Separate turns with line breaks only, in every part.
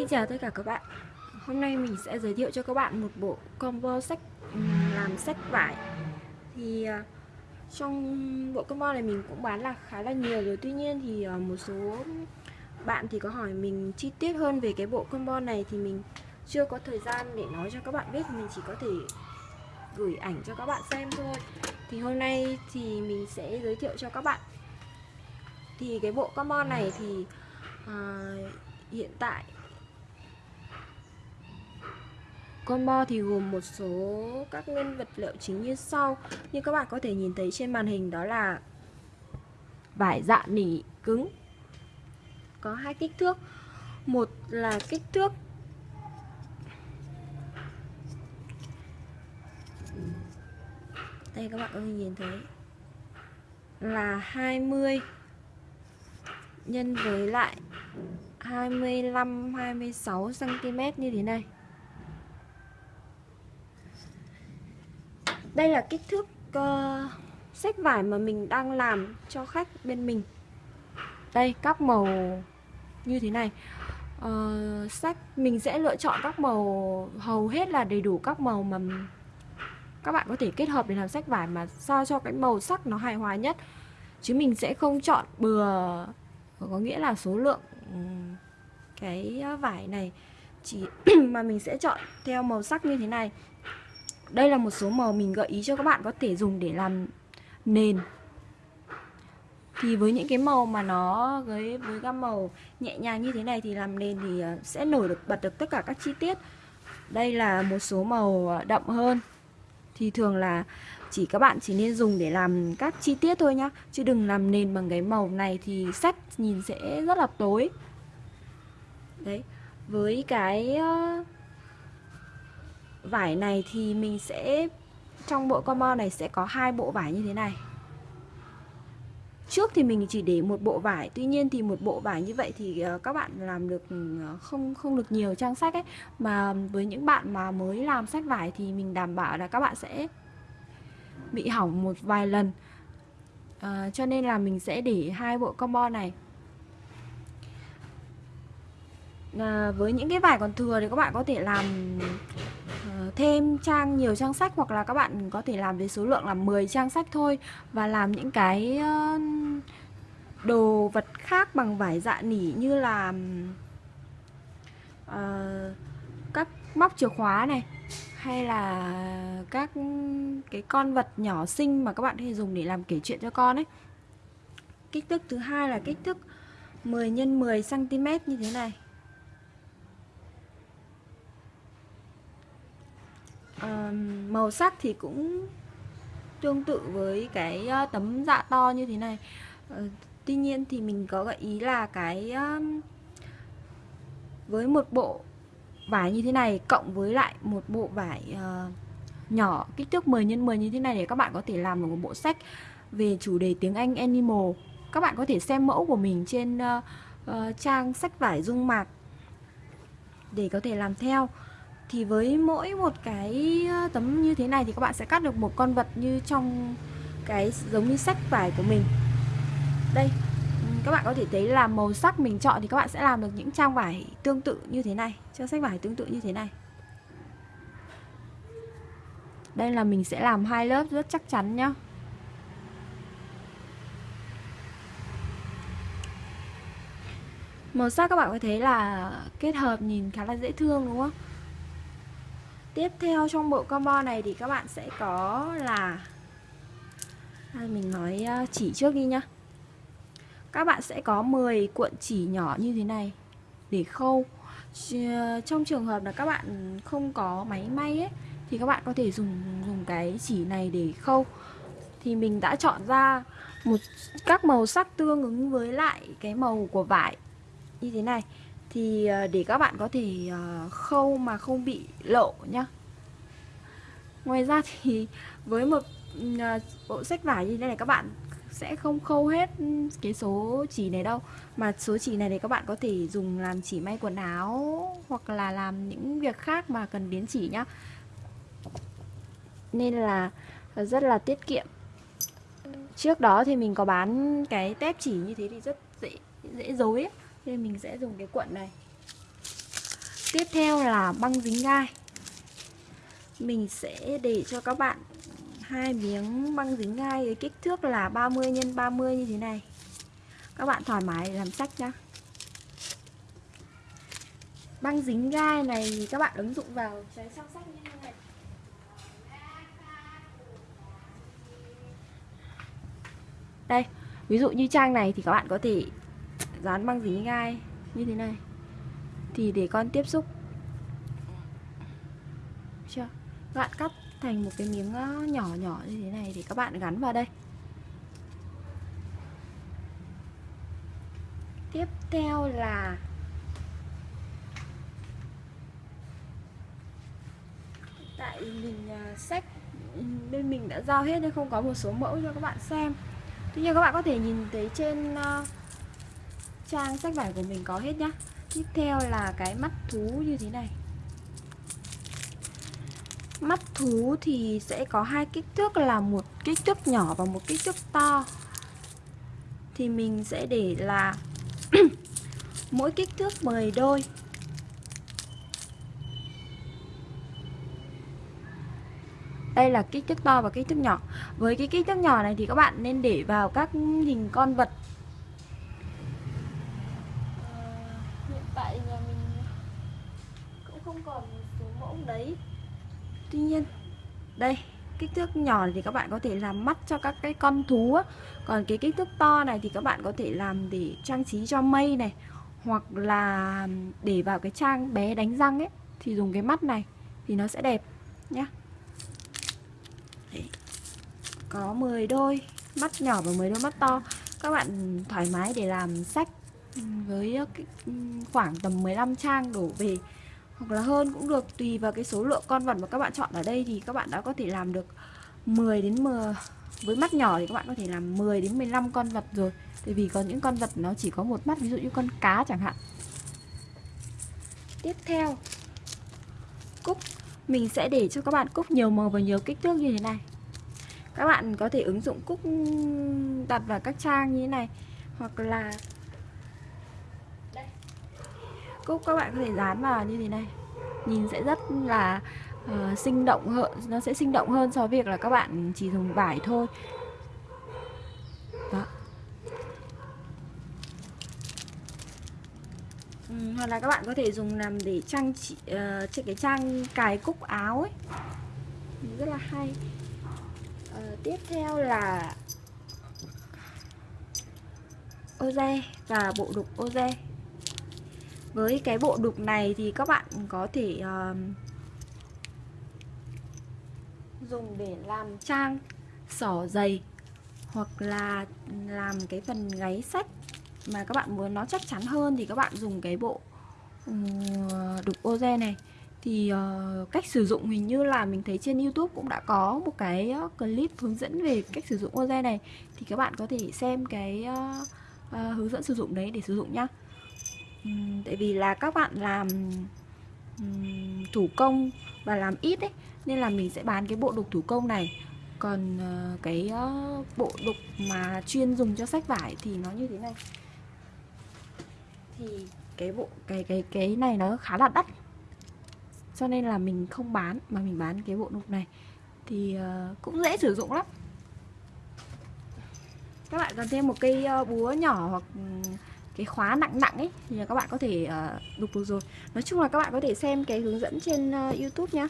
Xin chào tất cả các bạn. Hôm nay mình sẽ giới thiệu cho các bạn một bộ combo sách làm sách vải. Thì ờ, trong bộ combo này mình cũng bán là khá là nhiều rồi. Tuy nhiên thì ờ, một số bạn thì có hỏi mình chi tiết hơn về cái bộ combo này Thì mình chưa có thời gian để nói cho các bạn biết. Mình chỉ có thể gửi ảnh cho các bạn xem thôi. Thì hôm nay thì mình sẽ giới thiệu cho các bạn. Thì cái bộ combo này thì à, hiện tại Combo thì gồm một số các nguyên vật liệu chính như sau. Như các bạn có thể nhìn thấy trên màn hình đó là Vải dạ nỉ cứng. Có hai kích thước. Một là kích thước Đây, các bạn có thể nhìn thấy Là 20 Nhân với lại 25 26 cm như thế này. Đây là kích thước ờ, uh, sách vải mà mình đang làm cho khách bên mình. Đây các màu như thế này. Uh, Sách mình sẽ lựa chọn các màu hầu hết là đầy đủ các màu mà các bạn có thể kết hợp để làm sách vải mà sao cho cái màu sắc nó hài hòa nhất. Chứ mình sẽ không chọn bừa Có nghĩa là số lượng ừ, cái ờ, vải này. Chỉ mà mình sẽ chọn theo màu sắc như thế này đây là một số màu mình gợi ý cho các bạn có thể dùng để làm nền. Thì với những cái màu mà nó với với gam màu nhẹ nhàng như thế này thì làm nền thì ờ, sẽ nổi được bật được tất cả các chi tiết. Đây là một số màu ờ, đậm hơn. Thì thường là chỉ các bạn chỉ nên dùng để làm các chi tiết thôi nhá chứ đừng làm nền bằng cái màu này thì sách nhìn sẽ rất là tối. Đấy với cái uh, vải này thì mình sẽ trong bộ combo này sẽ có hai bộ vải như thế này. Trước thì mình chỉ để một bộ vải tuy nhiên thì một bộ vải như vậy thì ờ, các bạn làm được ừ, không không được nhiều trang sách ấy. Mà với những bạn mà mới làm sách vải thì mình đảm bảo là các bạn sẽ bị hỏng một vài lần. À, cho nên là mình sẽ để hai bộ combo này. À, với những cái vải còn thừa thì các bạn có thể làm thêm trang nhiều trang sách hoặc là các bạn có thể làm với số lượng là 10 trang sách thôi và làm những cái uh, đồ vật khác bằng vải dạ nỉ như là uh, các móc chìa khóa này hay là các cái con vật nhỏ xinh mà các bạn có thể dùng để làm kể chuyện cho con ấy. Kích thước thứ hai là kích thước 10 x 10 cm như thế này. Màu sắc thì cũng tương tự với cái uh, tấm dạ to như thế này. Uh, tuy nhiên thì mình có gợi ý là cái với một bộ vải như thế này cộng với lại một bộ vải uh, nhỏ kích thước 10 x 10 như thế này để các bạn có thể làm được một bộ sách về chủ đề tiếng Anh Animal. Các bạn có thể xem mẫu của mình trên uh, uh, trang sách vải dung mạc để có thể làm theo thì với mỗi một cái ờ, tấm như thế này thì các bạn sẽ cắt được một con vật như trong cái giống như sách vải của mình. Đây các bạn có thể thấy là màu sắc mình chọn thì các bạn sẽ làm được những trang vải tương tự như thế này, trang sách vải tương tự như thế này. Đây là mình sẽ làm hai lớp rất chắc chắn nhá. Màu sắc các bạn có thấy là kết hợp nhìn khá là dễ thương, đúng không? Tiếp theo trong bộ combo này thì các bạn sẽ có là à, Mình nói à, chỉ trước đi nhá. Các bạn sẽ có 10 cuộn chỉ nhỏ như thế này Để khâu. À, trong trường hợp là các bạn không có máy may ấy Thì các bạn có thể dùng dùng cái chỉ này để khâu. Thì mình đã chọn ra một các màu sắc tương ứng với lại cái màu của vải Như thế này thì ờ, để các bạn có thể ờ, khâu mà không bị lộ nhá. Ngoài ra thì với một ờ, bộ sách vải như thế này, các bạn sẽ không khâu hết cái số chỉ này đâu. Mà số chỉ này thì các bạn có thể dùng làm chỉ may quần áo hoặc là làm những việc khác mà cần đến chỉ nhá. Nên là rất là tiết kiệm. Trước đó thì mình có bán cái tép chỉ như thế thì rất dễ dễ dối ấy nên mình sẽ dùng cái cuộn này. Tiếp theo là băng dính gai. Mình sẽ để cho các bạn hai miếng băng dính gai với kích thước là 30 x 30 như thế này. Các bạn thoải mái làm sách nhá. Băng dính gai này thì các bạn ứng dụng vào trái song sách như thế này. Đây, ví dụ như trang này thì các bạn có thể dán băng dính gai như thế này. Thì để con tiếp xúc. Chưa? Các bạn cắt thành một cái miếng ờ, nhỏ nhỏ như thế này thì các bạn gắn vào đây. Tiếp theo là Tại mình ờ, sách ừ, bên mình đã giao hết nên không có một số mẫu cho các bạn xem. Tuy nhiên các bạn có thể nhìn thấy trên uh, trang sách vải của mình có hết nhá. Tiếp theo là cái mắt thú như thế này. Mắt thú thì sẽ có hai kích thước, là một kích thước nhỏ và một kích thước to. Thì mình sẽ để là mỗi kích thước 10 đôi. Đây là kích thước to và kích thước nhỏ. Với cái kích thước nhỏ này thì các bạn nên để vào các hình con vật ờ, Hiện tại nhà mình cũng không còn số mẫu đấy. Tuy nhiên, Đây, kích thước nhỏ thì các bạn có thể làm mắt cho các cái con thú á. Còn cái kích thước to này thì các bạn có thể làm để trang trí cho mây này, Hoặc là để vào cái trang bé đánh răng ấy, Thì dùng cái mắt này thì nó sẽ đẹp nhé có 10 đôi, mắt nhỏ và 10 đôi mắt to. Các bạn thoải mái để làm sách với ờ, ừ, khoảng tầm 15 trang đổ về. Hoặc là hơn cũng được, tùy vào cái số lượng con vật mà các bạn chọn ở đây thì các bạn đã có thể làm được 10 đến 10 với mắt nhỏ thì các bạn có thể làm 10 đến 15 con vật rồi. Tại vì có những con vật nó chỉ có một mắt, ví dụ như con cá chẳng hạn. Tiếp theo, cúc. Mình sẽ để cho các bạn cúc nhiều màu và nhiều kích thước như thế này. Các bạn có thể ứng dụng cúc đặt vào các trang như thế này. Hoặc là đây cúc các bạn có thể dán vào như thế này. Nhìn sẽ rất là uh, sinh động hơn nó sẽ sinh động hơn so với việc là các bạn chỉ dùng vải thôi. Đó. Ừ, hoặc là các bạn có thể dùng làm để trang chỉ uh, trên cái trang cài cúc áo ấy. Rất là hay. Uh, tiếp theo là oze và bộ đục oze với cái bộ đục này thì các bạn có thể uh, dùng để làm trang sỏ dày hoặc là làm cái phần gáy sách mà các bạn muốn nó chắc chắn hơn thì các bạn dùng cái bộ ừ, đục oze này thì uh, cách sử dụng hình như là mình thấy trên YouTube cũng đã có một cái ờ, clip hướng dẫn về cách sử dụng Oze này thì các bạn có thể xem cái uh, uh, hướng dẫn sử dụng đấy để sử dụng nhá. Ừ, tại vì là các bạn làm ừ, thủ công và làm ít ấy nên là mình sẽ bán cái bộ đục thủ công này. Còn uh, cái uh, bộ đục mà chuyên dùng cho sách vải thì nó như thế này. Thì cái bộ cái cái cái này nó khá là đắt cho nên là mình không bán mà mình bán cái bộ đục này thì uh, cũng dễ sử dụng lắm các bạn cần thêm một cây búa nhỏ hoặc ừ, cái khóa nặng nặng ấy thì các bạn có thể ờ, uh, đục được rồi. Nói chung là các bạn có thể xem cái hướng dẫn trên uh, youtube nhá.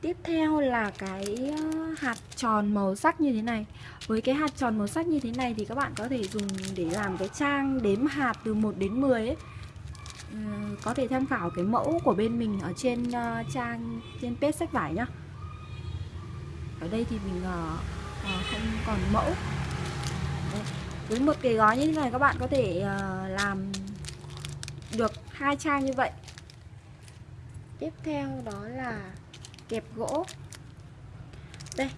Tiếp theo là cái ờ, hạt tròn màu sắc như thế này. Với cái hạt tròn màu sắc như thế này thì các bạn có thể dùng để làm cái trang đếm hạt từ 1 đến 10 ấy. Ừ, có thể tham khảo cái mẫu của bên mình ở trên uh, trang trên page sách vải nhá. Ở đây thì mình uh, uh, không còn mẫu với một cái gói như thế này các bạn có thể uh, làm được hai trang như vậy. Tiếp theo đó là kẹp gỗ. Đây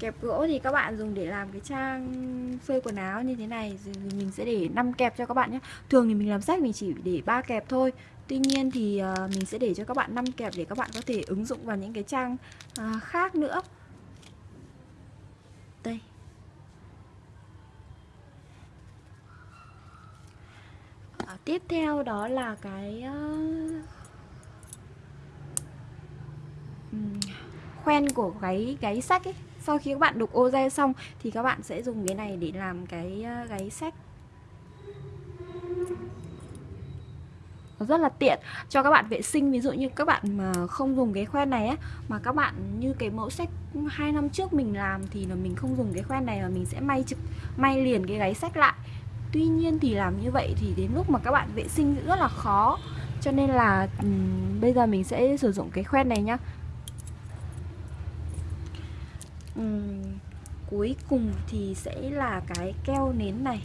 Kẹp gỗ thì các bạn dùng để làm cái trang phơi quần áo như thế này thì mình sẽ để 5 kẹp cho các bạn nhé. Thường thì mình làm sách mình chỉ để 3 kẹp thôi. Tuy nhiên thì uh, mình sẽ để cho các bạn 5 kẹp để các bạn có thể ứng dụng vào những cái trang uh, khác nữa. Đây à, tiếp theo đó là cái uh, khoen của gáy gáy sách ấy. Sau khi các bạn đục ô re xong thì các bạn sẽ dùng cái này để làm cái ờ, uh, gáy sách. Nó rất là tiện. Cho các bạn vệ sinh ví dụ như các bạn mà không dùng cái khoen này á mà các bạn như cái mẫu sách hai năm trước mình làm thì là mình không dùng cái khoen này mà mình sẽ may trực may liền cái gáy sách lại tuy nhiên thì làm như vậy thì đến lúc mà các bạn vệ sinh rất là khó. Cho nên là um, bây giờ mình sẽ sử dụng cái khoen này nhá. Um, cuối cùng thì sẽ là cái keo nến này.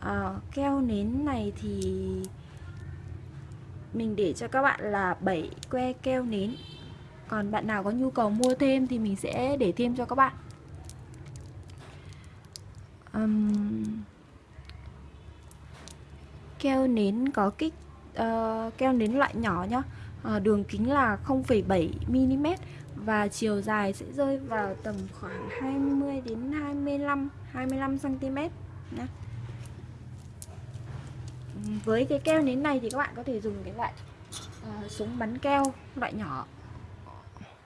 À, keo nến này thì mình để cho các bạn là 7 que keo nến. Còn bạn nào có nhu cầu mua thêm thì mình sẽ để thêm cho các bạn um, keo nến có kích uh, keo nến loại nhỏ nhá. Uh, đường kính là 0,7 mm và chiều dài sẽ rơi vào tầm khoảng 20 đến 25 25 cm nhé với cái keo nến này thì các bạn có thể dùng cái loại uh, súng bắn keo loại nhỏ.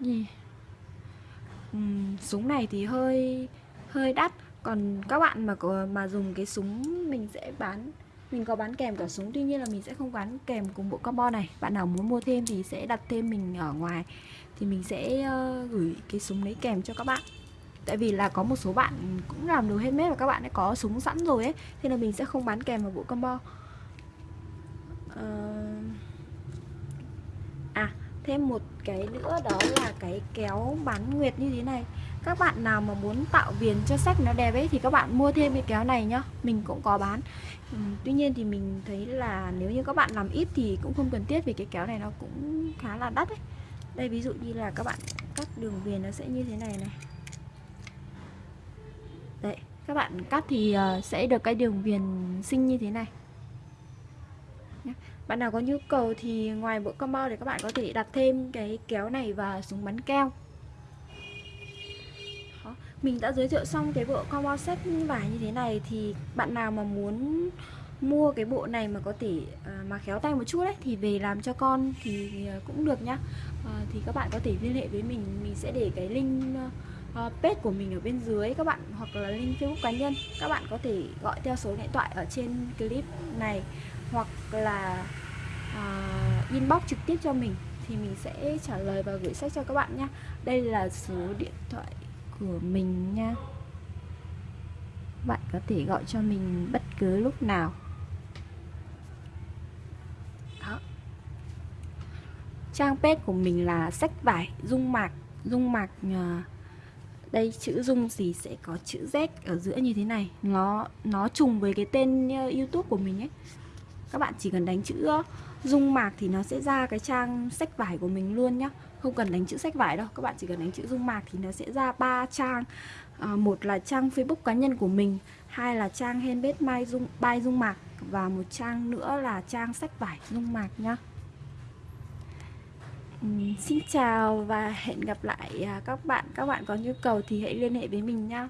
Gì uhm, súng này thì hơi hơi đắt còn các bạn mà có, mà dùng cái súng mình sẽ bán mình có bán kèm cả súng tuy nhiên là mình sẽ không bán kèm cùng bộ combo này. Bạn nào muốn mua thêm thì sẽ đặt thêm mình ở ngoài thì mình sẽ uh, gửi cái súng đấy kèm cho các bạn. Tại vì là có một số bạn cũng làm đồ mết và các bạn đã có súng sẵn rồi ấy thế là mình sẽ không bán kèm vào bộ combo uh... Ờ, à thêm một cái nữa đó là cái kéo bán nguyệt như thế này các bạn nào mà muốn tạo viền cho sách nó đẹp ấy thì các bạn mua thêm cái kéo này nhá. Mình cũng có bán. Ừ, tuy nhiên thì mình thấy là nếu như các bạn làm ít thì cũng không cần thiết vì cái kéo này nó cũng khá là đắt ấy. Đây ví dụ như là các bạn cắt đường viền nó sẽ như thế này này. Đấy các bạn cắt thì ờ, sẽ được cái đường viền xinh như thế này. Bạn nào có nhu cầu thì ngoài bộ combo thì các bạn có thể đặt thêm cái kéo này và súng bắn keo. Mình đã giới thiệu xong cái bộ combo set vải như thế này thì bạn nào mà muốn mua cái bộ này mà có thể à, mà khéo tay một chút đấy thì về làm cho con thì ờ, cũng được nhá. À, thì các bạn có thể liên hệ với mình mình sẽ để cái link uh, page của mình ở bên dưới các bạn hoặc là link facebook cá nhân. Các bạn có thể gọi theo số điện thoại ở trên clip này hoặc là uh, inbox trực tiếp cho mình thì mình sẽ trả lời và gửi sách cho các bạn nhé đây là số điện thoại của mình nha. Bạn có thể gọi cho mình bất cứ lúc nào. Đó. Trang page của mình là sách vải dung mạc. Dung mạc à, đây chữ dung gì sẽ có chữ Z ở giữa như thế này. Nó nó trùng với cái tên à, YouTube của mình ấy. Các bạn chỉ cần đánh chữ dung mạc thì nó sẽ ra cái trang sách vải của mình luôn nhá. Không cần đánh chữ sách vải đâu các bạn chỉ cần đánh chữ dung mạc thì nó sẽ ra ba trang. À, một là trang facebook cá nhân của mình hai là trang handmade mai dung bay dung mạc và một trang nữa là trang sách vải dung mạc nhá. Xin chào và hẹn gặp lại à, các bạn. Các bạn có nhu cầu thì hãy liên hệ với mình nhá.